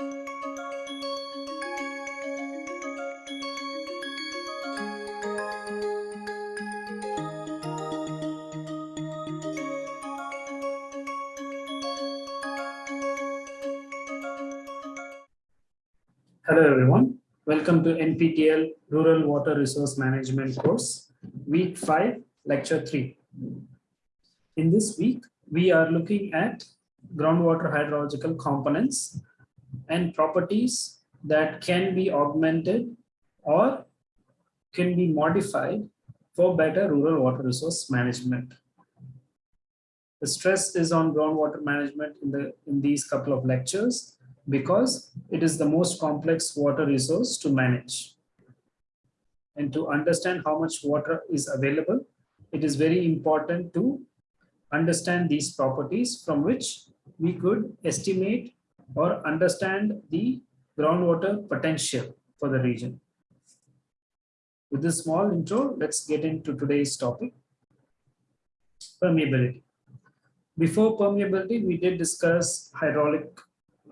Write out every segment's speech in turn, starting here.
Hello everyone. Welcome to NPTEL Rural Water Resource Management course, week 5, lecture 3. In this week, we are looking at groundwater hydrological components and properties that can be augmented or can be modified for better rural water resource management. The stress is on groundwater management in, the, in these couple of lectures because it is the most complex water resource to manage. And to understand how much water is available, it is very important to understand these properties from which we could estimate or understand the groundwater potential for the region. With this small intro, let's get into today's topic, permeability. Before permeability, we did discuss hydraulic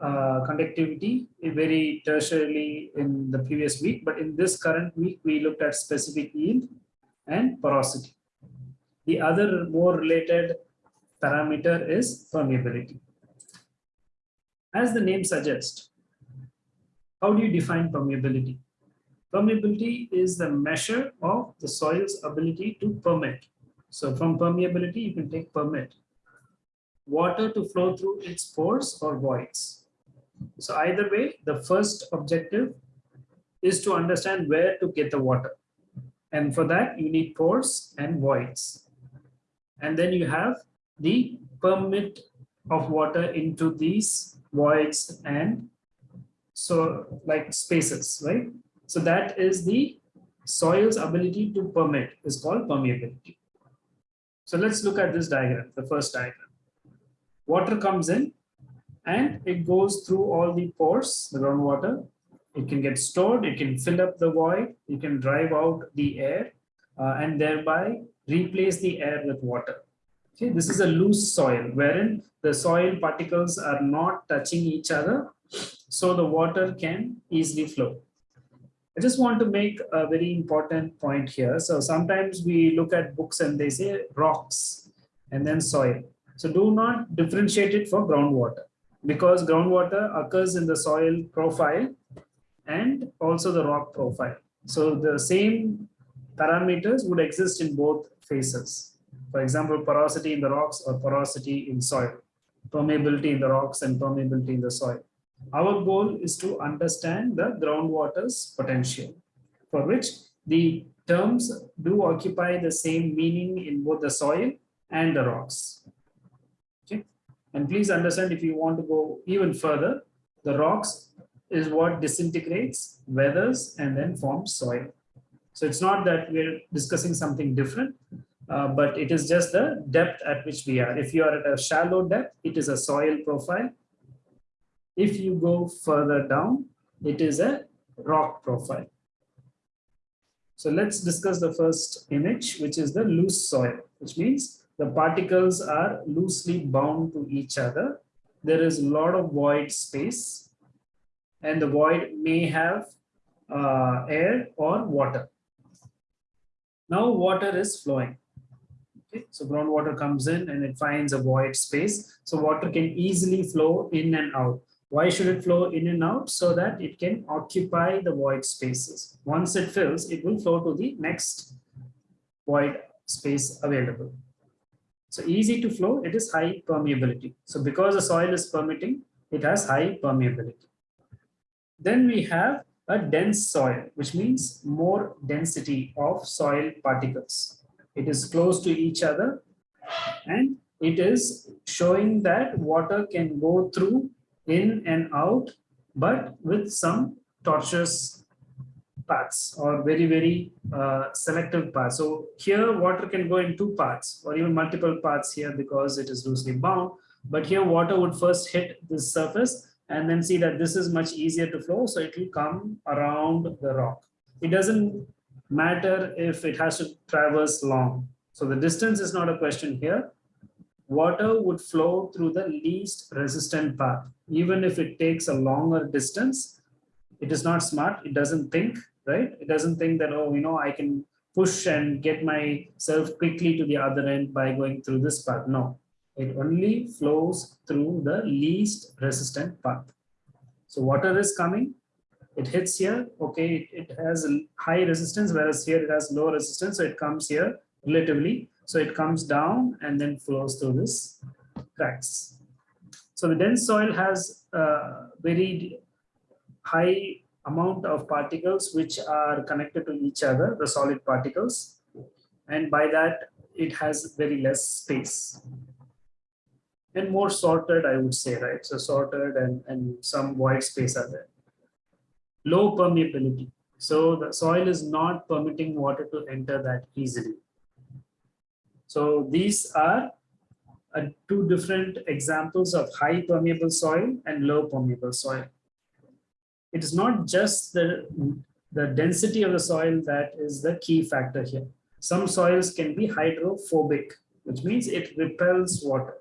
uh, conductivity very tertiarily in the previous week, but in this current week, we looked at specific yield and porosity. The other more related parameter is permeability. As the name suggests, how do you define permeability? Permeability is the measure of the soil's ability to permit. So from permeability, you can take permit. Water to flow through its pores or voids. So either way, the first objective is to understand where to get the water. And for that, you need pores and voids. And then you have the permit of water into these voids and so like spaces, right? So that is the soil's ability to permit is called permeability. So let's look at this diagram, the first diagram. Water comes in and it goes through all the pores, the groundwater. It can get stored, it can fill up the void, you can drive out the air uh, and thereby replace the air with water. Okay, this is a loose soil wherein the soil particles are not touching each other, so the water can easily flow. I just want to make a very important point here. So sometimes we look at books and they say rocks and then soil. So do not differentiate it for groundwater because groundwater occurs in the soil profile and also the rock profile. So the same parameters would exist in both phases. For example, porosity in the rocks or porosity in soil, permeability in the rocks and permeability in the soil. Our goal is to understand the groundwater's potential, for which the terms do occupy the same meaning in both the soil and the rocks. Okay. And please understand if you want to go even further, the rocks is what disintegrates, weathers, and then forms soil. So it's not that we're discussing something different, uh, but it is just the depth at which we are. If you are at a shallow depth, it is a soil profile. If you go further down, it is a rock profile. So let's discuss the first image, which is the loose soil, which means the particles are loosely bound to each other. There is a lot of void space and the void may have uh, air or water. Now water is flowing. So groundwater comes in and it finds a void space. So water can easily flow in and out. Why should it flow in and out? So that it can occupy the void spaces. Once it fills, it will flow to the next void space available. So easy to flow, it is high permeability. So because the soil is permitting, it has high permeability. Then we have a dense soil, which means more density of soil particles. It is close to each other and it is showing that water can go through in and out, but with some tortuous paths or very, very uh, selective paths. So here water can go in two paths or even multiple paths here because it is loosely bound. But here water would first hit this surface and then see that this is much easier to flow. So it will come around the rock. It doesn't matter if it has to traverse long. So the distance is not a question here. water would flow through the least resistant path. Even if it takes a longer distance, it is not smart. It doesn't think, right? It doesn't think that, oh, you know, I can push and get myself quickly to the other end by going through this path. No, it only flows through the least resistant path. So water is coming, it hits here, okay, it, it has a high resistance, whereas here it has low resistance, so it comes here relatively. So it comes down and then flows through this cracks. So the dense soil has a very high amount of particles which are connected to each other, the solid particles. And by that, it has very less space and more sorted, I would say, right? So sorted and, and some void space are there. Low permeability. So the soil is not permitting water to enter that easily. So these are uh, two different examples of high permeable soil and low permeable soil. It is not just the, the density of the soil that is the key factor here. Some soils can be hydrophobic, which means it repels water.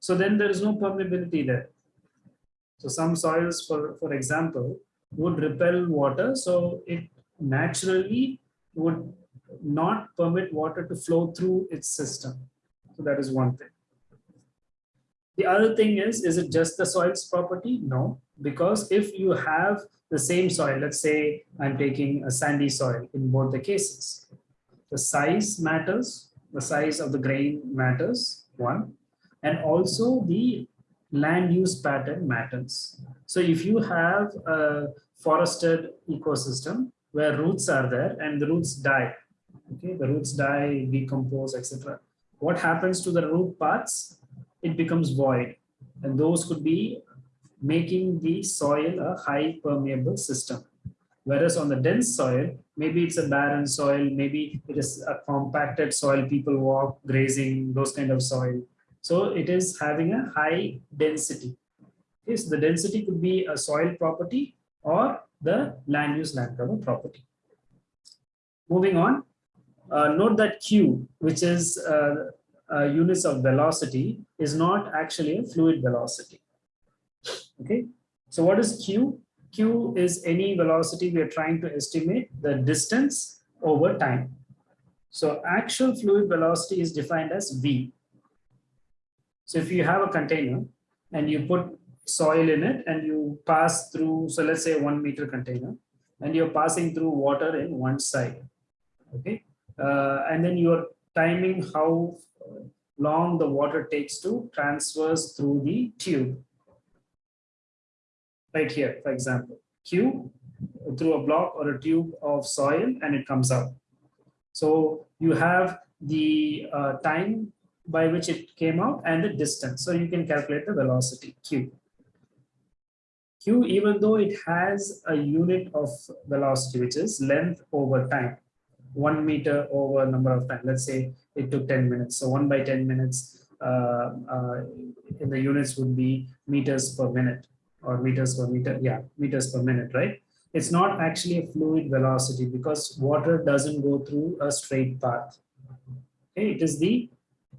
So then there is no permeability there. So some soils, for, for example, would repel water. So it naturally would not permit water to flow through its system. So that is one thing. The other thing is, is it just the soil's property? No, because if you have the same soil, let's say I'm taking a sandy soil in both the cases, the size matters, the size of the grain matters, one and also the land use pattern matters. So if you have a forested ecosystem where roots are there and the roots die, okay, the roots die, decompose, etc. What happens to the root parts? It becomes void. And those could be making the soil a high permeable system. Whereas on the dense soil, maybe it's a barren soil, maybe it is a compacted soil, people walk, grazing, those kind of soil. So it is having a high density. Yes, the density could be a soil property or the land use land cover property. Moving on, uh, note that Q, which is uh, uh, units of velocity, is not actually a fluid velocity. Okay, so what is Q? Q is any velocity we are trying to estimate the distance over time. So actual fluid velocity is defined as V. So if you have a container and you put soil in it and you pass through, so let's say one meter container, and you're passing through water in one side, okay? Uh, and then you're timing how long the water takes to transverse through the tube. Right here, for example, Q through a block or a tube of soil and it comes out. So you have the uh, time by which it came out and the distance. So you can calculate the velocity q. q, even though it has a unit of velocity, which is length over time, one meter over number of time. Let's say it took 10 minutes. So one by 10 minutes uh, uh, in the units would be meters per minute or meters per meter. Yeah, meters per minute, right? It's not actually a fluid velocity because water doesn't go through a straight path. Okay, it is the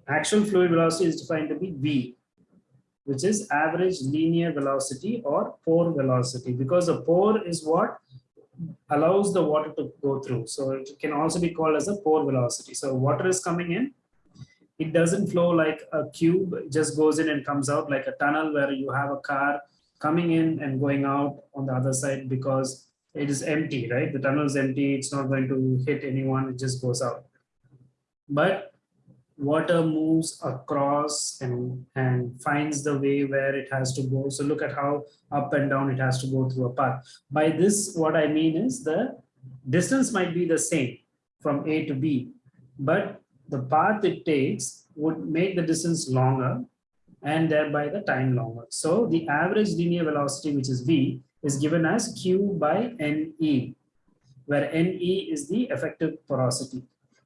Actual fluid velocity is defined to be V, which is average linear velocity or pore velocity, because the pore is what allows the water to go through. So it can also be called as a pore velocity. So water is coming in, it doesn't flow like a cube, it just goes in and comes out like a tunnel where you have a car coming in and going out on the other side because it is empty, right? The tunnel is empty, it's not going to hit anyone, it just goes out. But water moves across and, and finds the way where it has to go. So look at how up and down it has to go through a path. By this, what I mean is the distance might be the same from A to B, but the path it takes would make the distance longer and thereby the time longer. So the average linear velocity, which is V, is given as Q by NE, where NE is the effective porosity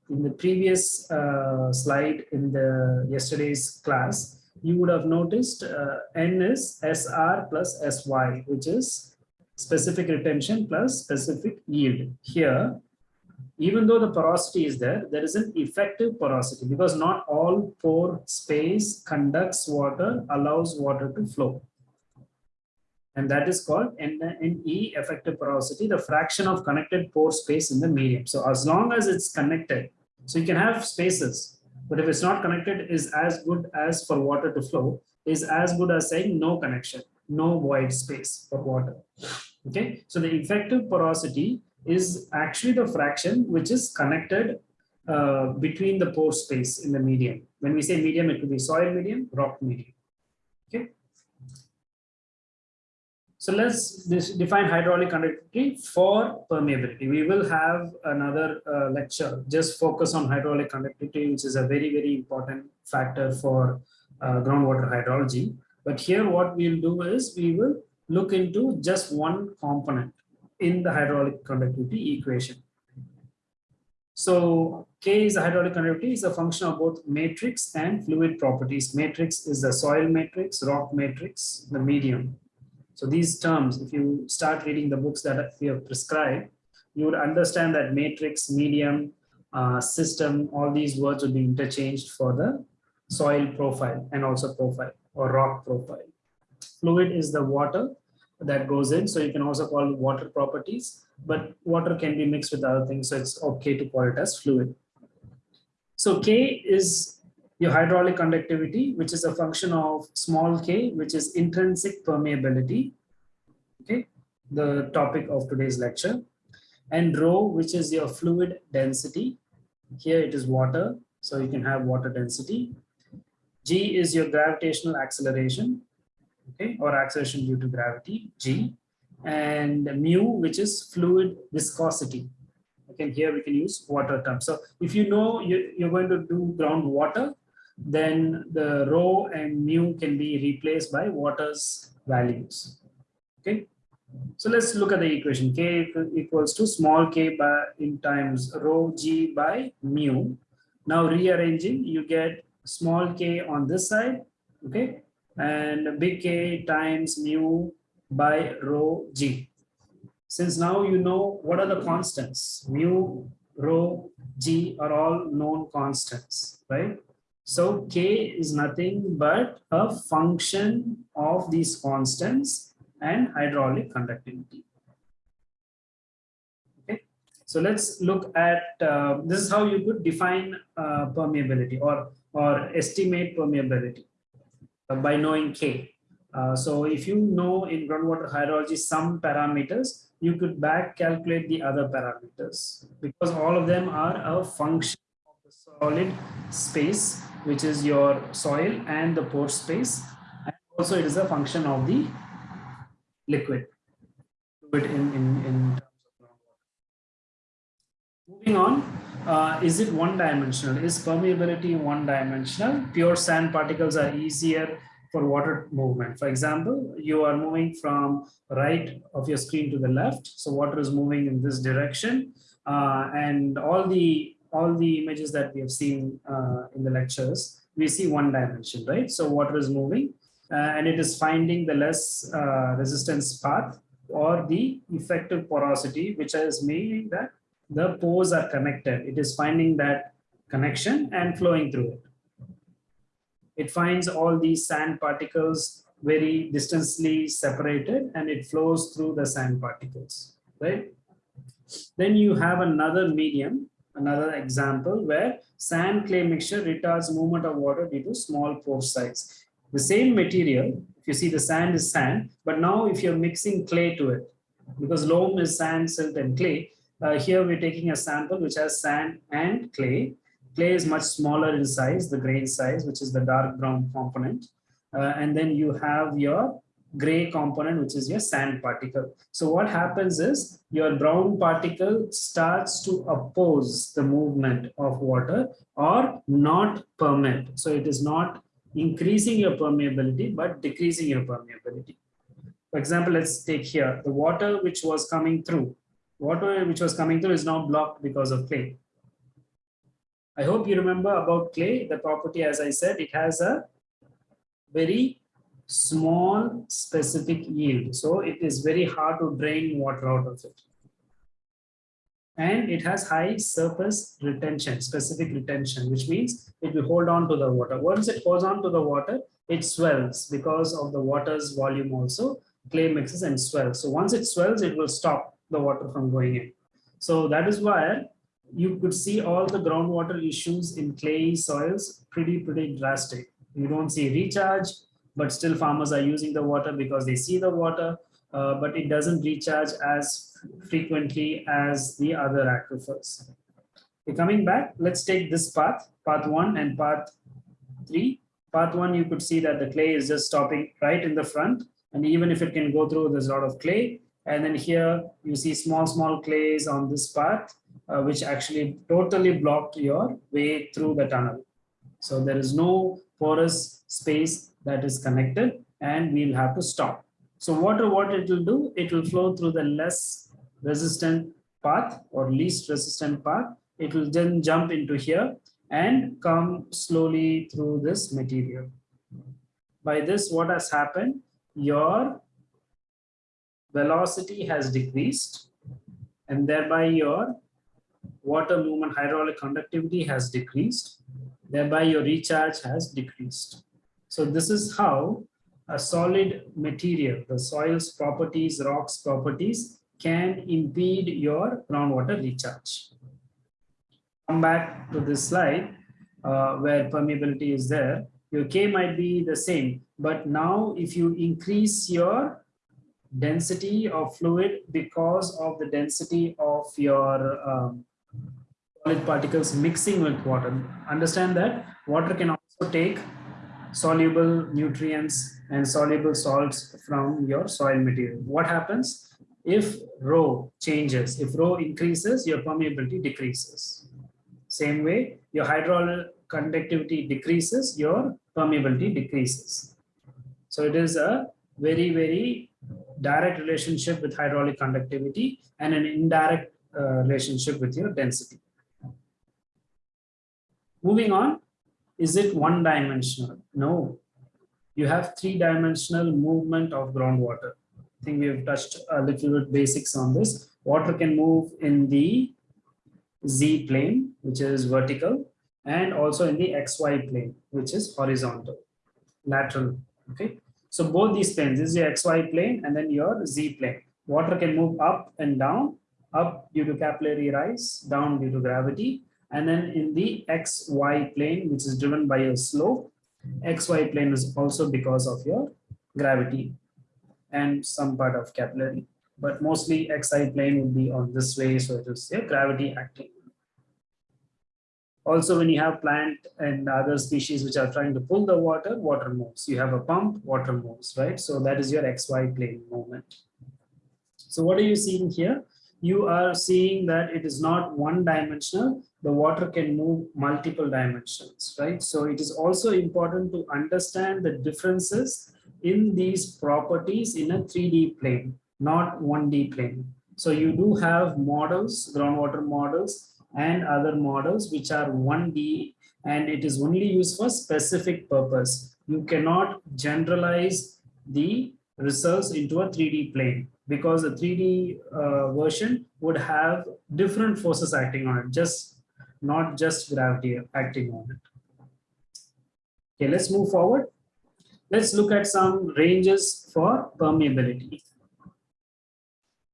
in the previous uh, slide in the yesterday's class, you would have noticed uh, N is SR plus SY, which is specific retention plus specific yield. Here, even though the porosity is there, there is an effective porosity because not all pore space conducts water, allows water to flow. And that is called NE effective porosity, the fraction of connected pore space in the medium. So as long as it's connected, so you can have spaces, but if it's not connected is as good as for water to flow, is as good as saying no connection, no void space for water. Okay, so the effective porosity is actually the fraction which is connected uh, between the pore space in the medium. When we say medium, it could be soil medium, rock medium. Okay. So let's define hydraulic conductivity for permeability. We will have another uh, lecture just focus on hydraulic conductivity, which is a very, very important factor for uh, groundwater hydrology. But here what we'll do is we will look into just one component in the hydraulic conductivity equation. So K is a hydraulic conductivity is a function of both matrix and fluid properties. Matrix is the soil matrix, rock matrix, the medium. So these terms, if you start reading the books that we have prescribed, you would understand that matrix, medium, uh, system, all these words would be interchanged for the soil profile and also profile or rock profile. Fluid is the water that goes in. So you can also call water properties, but water can be mixed with other things. So it's okay to call it as fluid. So K is your hydraulic conductivity, which is a function of small k, which is intrinsic permeability. Okay, the topic of today's lecture. And rho, which is your fluid density. Here it is water, so you can have water density. G is your gravitational acceleration, okay, or acceleration due to gravity, G, and mu, which is fluid viscosity. Okay, here we can use water term. So if you know you, you're going to do groundwater, then the rho and mu can be replaced by water's values. Okay, so let's look at the equation. K equals to small k by in times rho g by mu. Now rearranging, you get small k on this side, okay, and big K times mu by rho G. Since now you know what are the constants, mu, rho, G are all known constants, right? So K is nothing but a function of these constants and hydraulic conductivity. Okay, so let's look at uh, this is how you could define uh, permeability or or estimate permeability. By knowing K. Uh, so if you know in groundwater hydrology some parameters, you could back calculate the other parameters because all of them are a function of the solid space, which is your soil and the pore space. And also it is a function of the liquid, in, in, in. Moving on, uh, is it one dimensional? Is permeability one dimensional? Pure sand particles are easier for water movement. For example, you are moving from right of your screen to the left. So water is moving in this direction. Uh, and all the all the images that we have seen uh, in the lectures, we see one dimension, right? So water is moving uh, and it is finding the less uh, resistance path or the effective porosity, which is meaning that the pores are connected. It is finding that connection and flowing through it. It finds all these sand particles very distantly separated and it flows through the sand particles, right? Then you have another medium, another example where sand clay mixture retards movement of water due to small pore size. The same material, if you see the sand is sand, but now if you're mixing clay to it, because loam is sand, silt and clay, uh, here we're taking a sample which has sand and clay. Clay is much smaller in size, the grain size, which is the dark brown component. Uh, and then you have your gray component, which is your sand particle. So what happens is your brown particle starts to oppose the movement of water or not permit. So it is not increasing your permeability, but decreasing your permeability. For example, let's take here the water which was coming through water which was coming through is now blocked because of clay. I hope you remember about clay, the property, as I said, it has a very small specific yield. So it is very hard to drain water out of it. and it has high surface retention, specific retention, which means it will hold on to the water. Once it holds on to the water, it swells because of the water's volume also, clay mixes and swells. So once it swells, it will stop the water from going in. So that is why you could see all the groundwater issues in clay soils pretty, pretty drastic. You don't see recharge, but still farmers are using the water because they see the water, uh, but it doesn't recharge as frequently as the other aquifers. Okay, coming back, let's take this path, path one and path three. Path one, you could see that the clay is just stopping right in the front. And even if it can go through, there's a lot of clay. And then here you see small, small clays on this path, uh, which actually totally blocked your way through the tunnel. So there is no porous space that is connected and we'll have to stop. So water, what it will do, it will flow through the less resistant path or least resistant path. It will then jump into here and come slowly through this material. By this, what has happened? Your velocity has decreased and thereby your water movement hydraulic conductivity has decreased. Thereby your recharge has decreased. So this is how a solid material, the soil's properties, rocks properties can impede your groundwater recharge. Come back to this slide uh, where permeability is there. Your K might be the same, but now if you increase your density of fluid because of the density of your um, solid particles mixing with water, understand that water can also take soluble nutrients and soluble salts from your soil material. What happens? If rho changes, if rho increases, your permeability decreases. Same way, your hydraulic conductivity decreases, your permeability decreases. So it is a very, very direct relationship with hydraulic conductivity and an indirect uh, relationship with your density. Moving on, is it one dimensional? No, you have three dimensional movement of groundwater. I think we have touched a little bit basics on this. Water can move in the Z plane, which is vertical, and also in the XY plane, which is horizontal, lateral. Okay. So both these planes, is your XY plane and then your Z plane. Water can move up and down, up due to capillary rise, down due to gravity, and then in the xy plane, which is driven by a slope, xy plane is also because of your gravity and some part of capillary. But mostly xy plane would be on this way, so it is your gravity acting. Also, when you have plant and other species which are trying to pull the water, water moves. You have a pump, water moves, right? So that is your XY plane movement. So what are you seeing here? You are seeing that it is not one dimensional, the water can move multiple dimensions, right? So it is also important to understand the differences in these properties in a 3D plane, not 1D plane. So you do have models, groundwater models and other models which are 1D and it is only used for specific purpose. You cannot generalize the results into a 3D plane because the 3D uh, version would have different forces acting on it. Just not just gravity acting on it. Okay, let's move forward. Let's look at some ranges for permeability.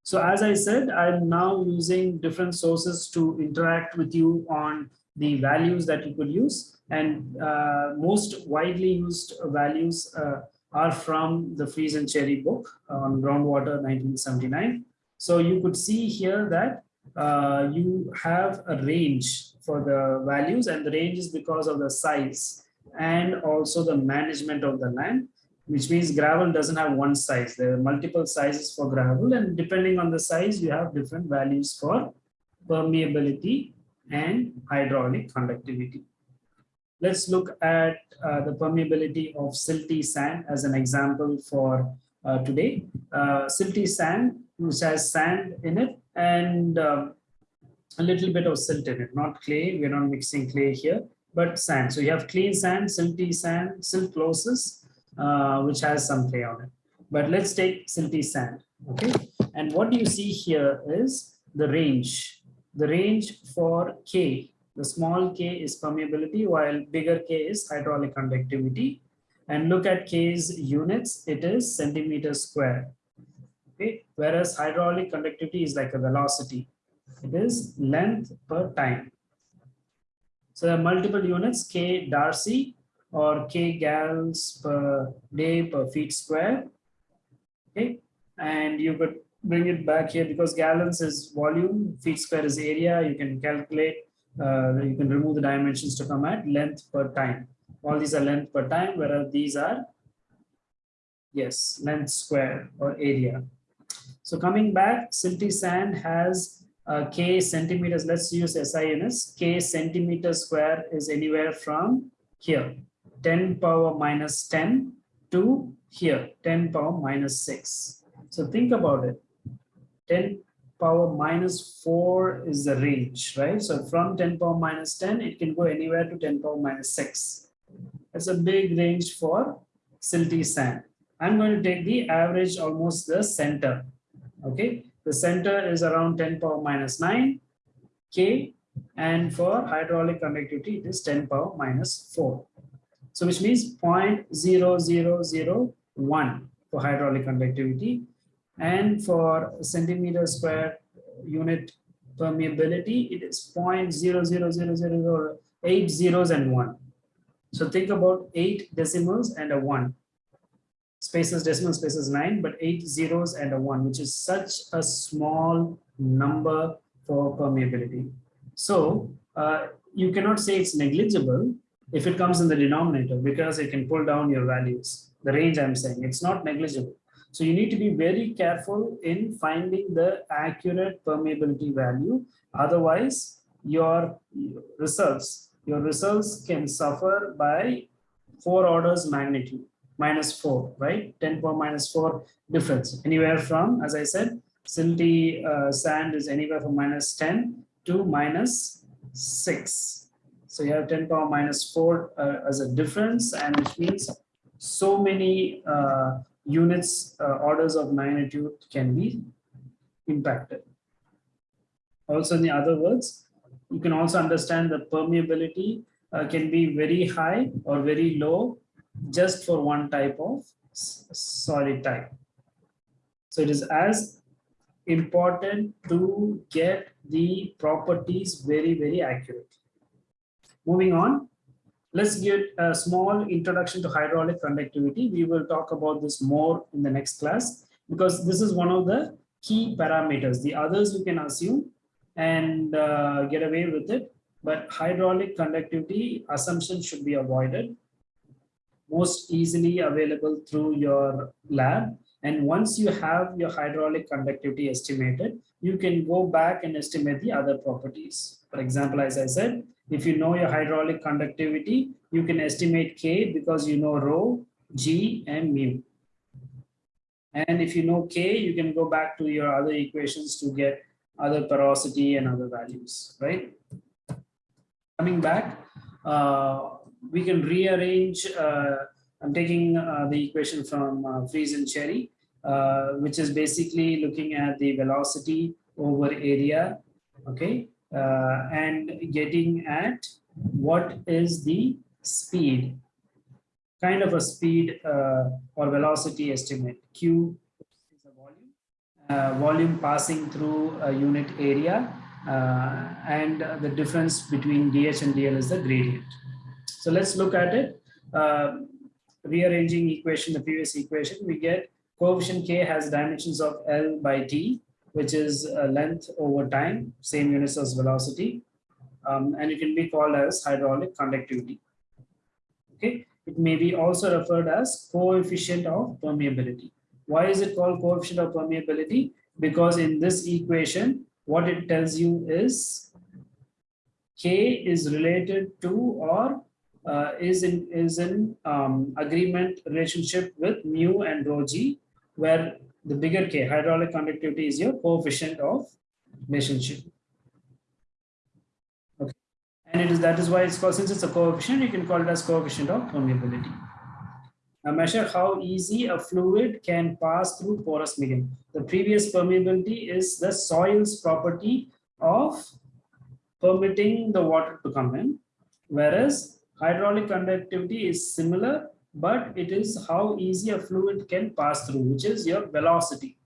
So as I said, I'm now using different sources to interact with you on the values that you could use. And uh, most widely used values uh, are from the Freeze and Cherry book on groundwater 1979. So you could see here that uh, you have a range for the values and the range is because of the size and also the management of the land which means gravel doesn't have one size there are multiple sizes for gravel and depending on the size you have different values for permeability and hydraulic conductivity let's look at uh, the permeability of silty sand as an example for uh, today uh, silty sand which has sand in it and um, a little bit of silt in it, not clay. We're not mixing clay here, but sand. So you have clean sand, silty sand, siltclosis, uh, which has some clay on it. But let's take silty sand, okay? And what you see here is the range. the range for K, the small k is permeability while bigger K is hydraulic conductivity. And look at K's units, it is centimeter square. Okay, whereas hydraulic conductivity is like a velocity. It is length per time. So there are multiple units, K Darcy or K gallons per day per feet square. Okay, and you could bring it back here because gallons is volume, feet square is area. You can calculate, uh, you can remove the dimensions to come at length per time. All these are length per time, whereas these are, yes, length square or area. So coming back, silty sand has uh, K centimeters. Let's use SI units. K centimeter square is anywhere from here, 10 power minus 10 to here, 10 power minus 6. So think about it. 10 power minus 4 is the range, right? So from 10 power minus 10, it can go anywhere to 10 power minus 6. That's a big range for silty sand. I'm going to take the average almost the center. Okay, the center is around 10 power minus 9 K and for hydraulic conductivity it is 10 power minus 4. So which means 0.0001 for hydraulic conductivity and for centimeter square unit permeability it is 0.00008 zeros and 1. So think about 8 decimals and a 1 spaces decimal spaces 9 but 8 zeros and a 1 which is such a small number for permeability. So uh, you cannot say it's negligible if it comes in the denominator because it can pull down your values. The range I'm saying, it's not negligible. So you need to be very careful in finding the accurate permeability value. Otherwise, your results, your results can suffer by four orders magnitude, minus four, right? 10 power minus four difference. Anywhere from, as I said, silty uh, sand is anywhere from minus 10 to minus six. So you have 10 power minus four uh, as a difference, and which means so many uh, units, uh, orders of magnitude can be impacted. Also, in the other words, you can also understand the permeability uh, can be very high or very low just for one type of solid type. So it is as important to get the properties very, very accurate. Moving on, Let's get a small introduction to hydraulic conductivity. We will talk about this more in the next class because this is one of the key parameters. The others you can assume and uh, get away with it, but hydraulic conductivity assumption should be avoided. Most easily available through your lab. And once you have your hydraulic conductivity estimated, you can go back and estimate the other properties. For example, as I said, if you know your hydraulic conductivity, you can estimate K because you know rho, G, and mu. And if you know K, you can go back to your other equations to get other porosity and other values, right? Coming back, uh, we can rearrange, uh, I'm taking uh, the equation from uh, and Cherry, uh, which is basically looking at the velocity over area, okay? Uh, and getting at what is the speed, kind of a speed uh, or velocity estimate. Q is volume, uh, volume passing through a unit area, uh, and the difference between dH and dL is the gradient. So let's look at it. Uh, rearranging equation, the previous equation, we get coefficient K has dimensions of L by T which is uh, length over time, same units as velocity, um, and it can be called as hydraulic conductivity. Okay, it may be also referred as coefficient of permeability. Why is it called coefficient of permeability? Because in this equation, what it tells you is K is related to or uh, is in is in um, agreement relationship with mu and rho g, where the bigger K, hydraulic conductivity is your coefficient of relationship. Okay. And it is that is why it's called, since it's a coefficient, you can call it as coefficient of permeability. Now measure how easy a fluid can pass through porous medium. The previous permeability is the soil's property of permitting the water to come in, whereas hydraulic conductivity is similar, but it is how easy a fluid can pass through, which is your velocity,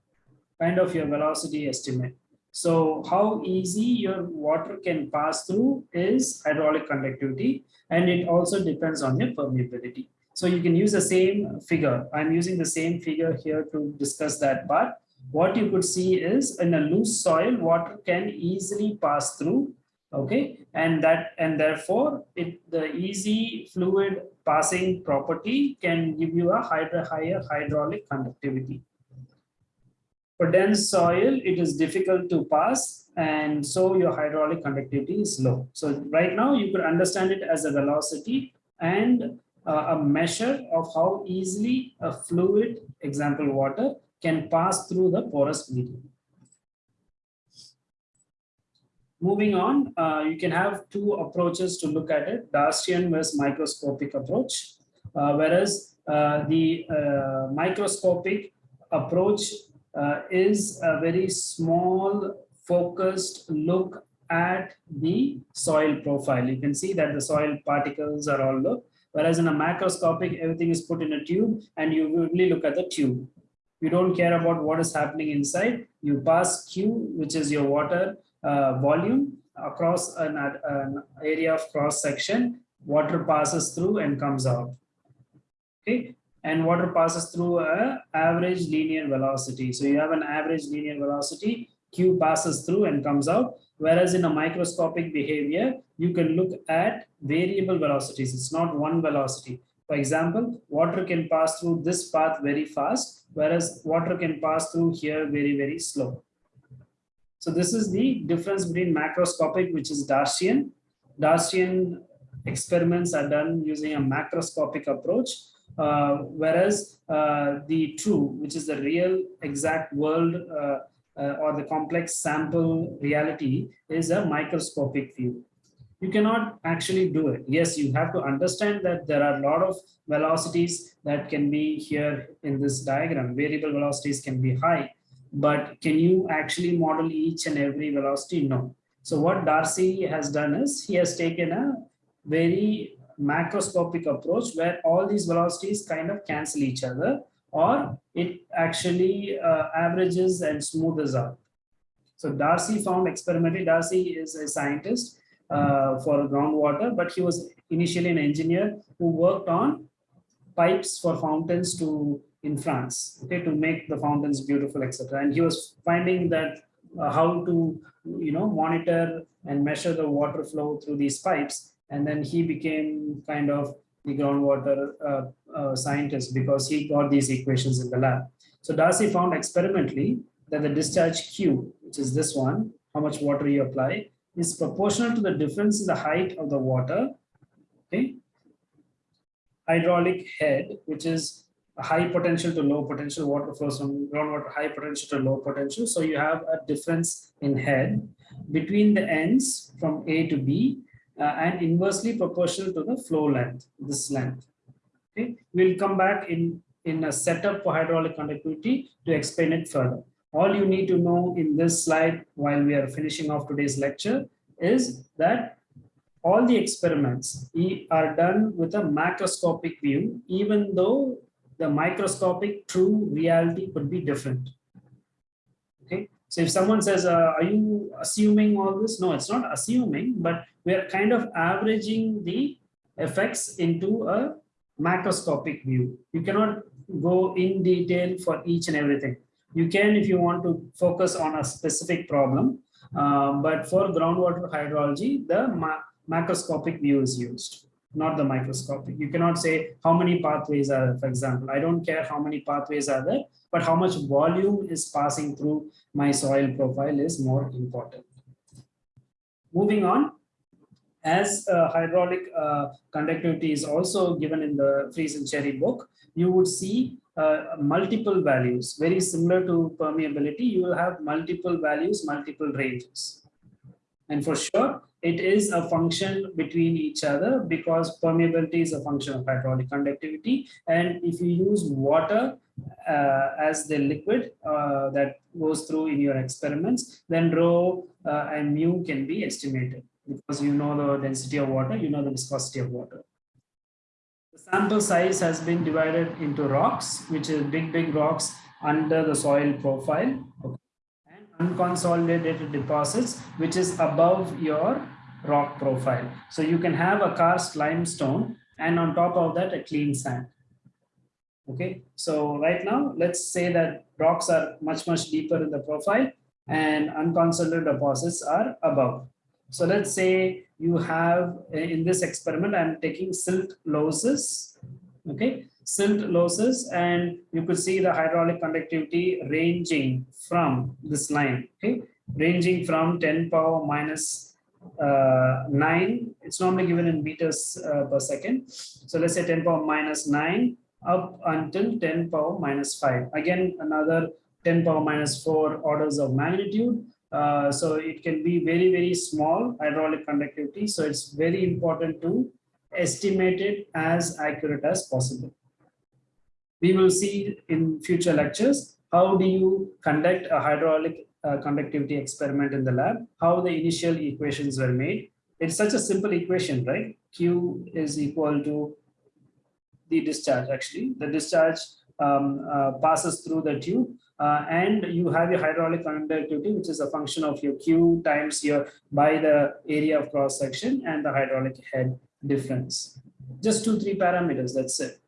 kind of your velocity estimate. So how easy your water can pass through is hydraulic conductivity, and it also depends on your permeability. So you can use the same figure. I'm using the same figure here to discuss that part. What you could see is in a loose soil, water can easily pass through. Okay, and that and therefore it the easy fluid passing property can give you a higher, higher hydraulic conductivity. For dense soil, it is difficult to pass and so your hydraulic conductivity is low. So right now you could understand it as a velocity and uh, a measure of how easily a fluid, example water, can pass through the porous medium. Moving on, uh, you can have two approaches to look at it, Darcian versus microscopic approach, uh, whereas uh, the uh, microscopic approach uh, is a very small focused look at the soil profile. You can see that the soil particles are all low, whereas in a macroscopic, everything is put in a tube and you only look at the tube. You don't care about what is happening inside. You pass Q, which is your water Uh, volume across an, uh, an area of cross section. Water passes through and comes out. Okay, and water passes through a average linear velocity. So you have an average linear velocity, Q passes through and comes out. Whereas in a microscopic behavior, you can look at variable velocities. It's not one velocity. For example, water can pass through this path very fast, whereas water can pass through here very, very slow. So this is the difference between macroscopic, which is Darcian. Darcian experiments are done using a macroscopic approach, uh, whereas uh, the true, which is the real exact world uh, or the complex sample reality is a microscopic view. You cannot actually do it. Yes, you have to understand that there are a lot of velocities that can be here in this diagram. Variable velocities can be high, but can you actually model each and every velocity? No. So what Darcy has done is he has taken a very macroscopic approach where all these velocities kind of cancel each other or it actually uh, averages and smoothes out. So Darcy found experimentally, Darcy is a scientist uh, for groundwater, but he was initially an engineer who worked on pipes for fountains to in France, okay, to make the fountains beautiful, etc. And he was finding that uh, how to, you know, monitor and measure the water flow through these pipes and then he became kind of the groundwater uh, uh, scientist because he got these equations in the lab. So Darcy found experimentally that the discharge Q, which is this one, how much water you apply, is proportional to the difference in the height of the water. Okay. Hydraulic head, which is high potential to low potential water flows from groundwater high potential to low potential. So you have a difference in head between the ends from A to B uh, and inversely proportional to the flow length, this length. Okay, we'll come back in, in a setup for hydraulic conductivity to explain it further. All you need to know in this slide while we are finishing off today's lecture is that all the experiments are done with a macroscopic view, even though the microscopic true reality could be different. Okay, so if someone says, uh, are you assuming all this? No, it's not assuming, but we are kind of averaging the effects into a macroscopic view. You cannot go in detail for each and everything. You can if you want to focus on a specific problem, uh, but for groundwater hydrology, the ma macroscopic view is used, not the microscopic. You cannot say how many pathways are for example. I don't care how many pathways are there but how much volume is passing through my soil profile is more important. Moving on, as uh, hydraulic uh, conductivity is also given in the Freeze and Cherry book, you would see uh, multiple values, very similar to permeability. You will have multiple values, multiple ranges. And for sure, it is a function between each other because permeability is a function of hydraulic conductivity. And if you use water uh, as the liquid uh, that goes through in your experiments, then rho uh, and mu can be estimated. because you know the density of water, you know the viscosity of water. The sample size has been divided into rocks, which is big, big rocks under the soil profile. Okay. Unconsolidated deposits, which is above your rock profile. So you can have a karst limestone and on top of that, a clean sand. Okay, so right now, let's say that rocks are much, much deeper in the profile and unconsolidated deposits are above. So let's say you have in this experiment, I'm taking silt loess, okay, silt loess, and you could see the hydraulic conductivity ranging from this line, okay, ranging from 10 power minus uh, 9, it's normally given in meters uh, per second. So let's say 10 power minus 9 up until 10 power minus 5. Again, another 10 power minus 4 orders of magnitude. Uh, so it can be very, very small hydraulic conductivity. So it's very important to estimate it as accurate as possible. We will see in future lectures, how do you conduct a hydraulic uh, conductivity experiment in the lab, how the initial equations were made. It's such a simple equation, right? Q is equal to the discharge actually. The discharge um, uh, passes through the tube uh, and you have your hydraulic conductivity, which is a function of your Q times your by the area of cross section and the hydraulic head difference. Just two, three parameters, that's it.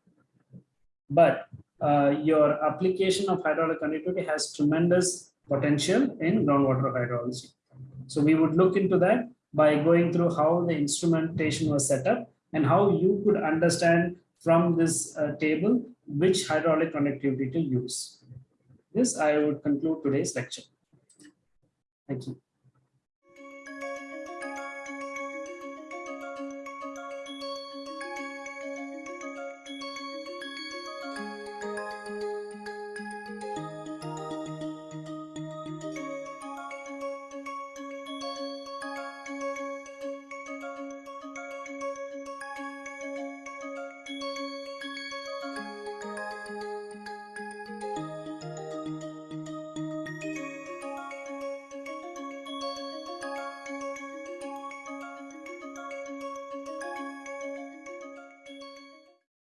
But uh, your application of hydraulic conductivity has tremendous potential in groundwater hydrology. So we would look into that by going through how the instrumentation was set up and how you could understand from this uh, table which hydraulic conductivity to use. This I would conclude today's lecture. Thank you.